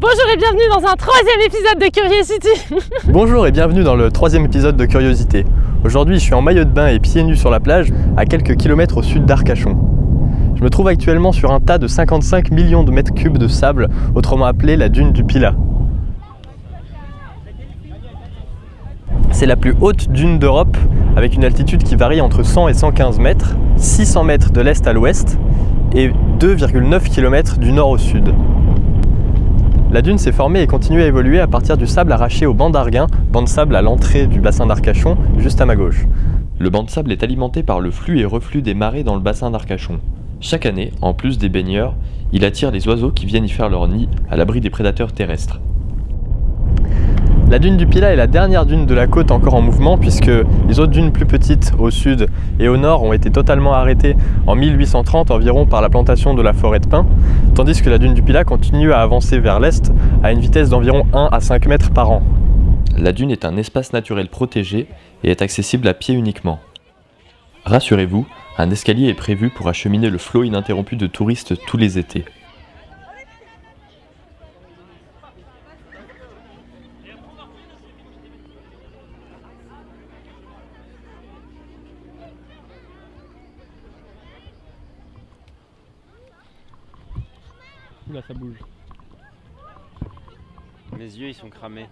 Bonjour et bienvenue dans un troisième épisode de Curiosity Bonjour et bienvenue dans le troisième épisode de Curiosité. Aujourd'hui je suis en maillot de bain et pieds nus sur la plage à quelques kilomètres au sud d'Arcachon. Je me trouve actuellement sur un tas de 55 millions de mètres cubes de sable, autrement appelé la dune du Pilat. C'est la plus haute dune d'Europe avec une altitude qui varie entre 100 et 115 mètres, 600 mètres de l'est à l'ouest et 2,9 km du nord au sud. La dune s'est formée et continue à évoluer à partir du sable arraché au banc d'Arguin, banc de sable à l'entrée du bassin d'Arcachon, juste à ma gauche. Le banc de sable est alimenté par le flux et reflux des marées dans le bassin d'Arcachon. Chaque année, en plus des baigneurs, il attire les oiseaux qui viennent y faire leur nid à l'abri des prédateurs terrestres. La dune du Pilat est la dernière dune de la côte encore en mouvement puisque les autres dunes plus petites au sud et au nord ont été totalement arrêtées en 1830 environ par la plantation de la forêt de pins, tandis que la dune du Pilat continue à avancer vers l'est à une vitesse d'environ 1 à 5 mètres par an. La dune est un espace naturel protégé et est accessible à pied uniquement. Rassurez-vous, un escalier est prévu pour acheminer le flot ininterrompu de touristes tous les étés. Oula, ça bouge. Mes yeux ils sont cramés.